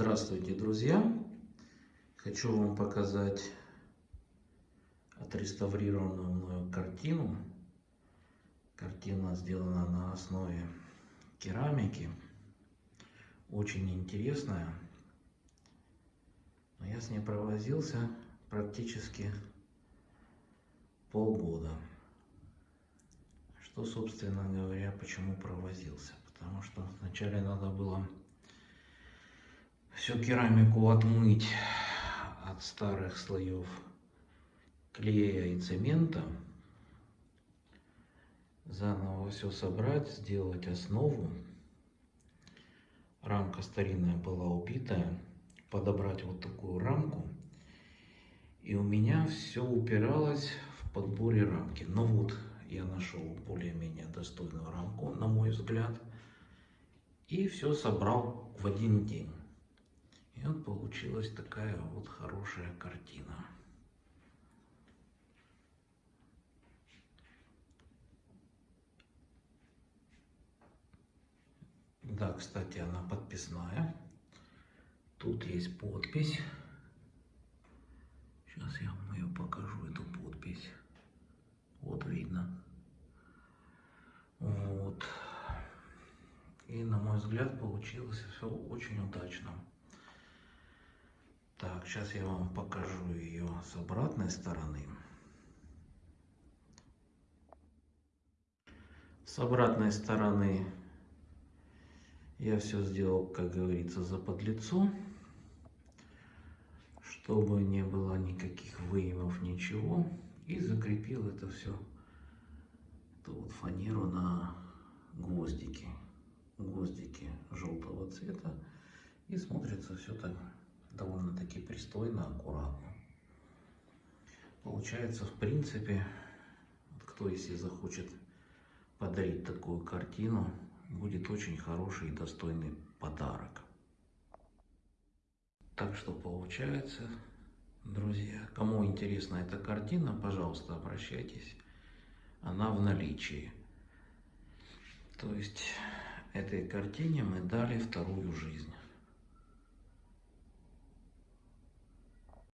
Здравствуйте, друзья! Хочу вам показать отреставрированную мною картину. Картина сделана на основе керамики. Очень интересная. Но я с ней провозился практически полгода. Что, собственно говоря, почему провозился? Потому что вначале надо было всю керамику отмыть от старых слоев клея и цемента, заново все собрать, сделать основу. Рамка старинная была убитая, подобрать вот такую рамку. И у меня все упиралось в подборе рамки. Но вот я нашел более-менее достойную рамку, на мой взгляд. И все собрал в один день. Получилась такая вот хорошая картина. Да, кстати, она подписная. Тут есть подпись. Сейчас я вам ее покажу, эту подпись. Вот видно. Вот. И на мой взгляд получилось все очень удачно. Так, сейчас я вам покажу ее с обратной стороны. С обратной стороны я все сделал, как говорится, за подлицо, чтобы не было никаких выемов, ничего. И закрепил это все, эту вот фанеру на гвоздики. Гвоздики желтого цвета. И смотрится все так довольно-таки пристойно, аккуратно. Получается, в принципе, кто если захочет подарить такую картину, будет очень хороший и достойный подарок. Так что получается, друзья, кому интересна эта картина, пожалуйста, обращайтесь. Она в наличии. То есть этой картине мы дали вторую жизнь.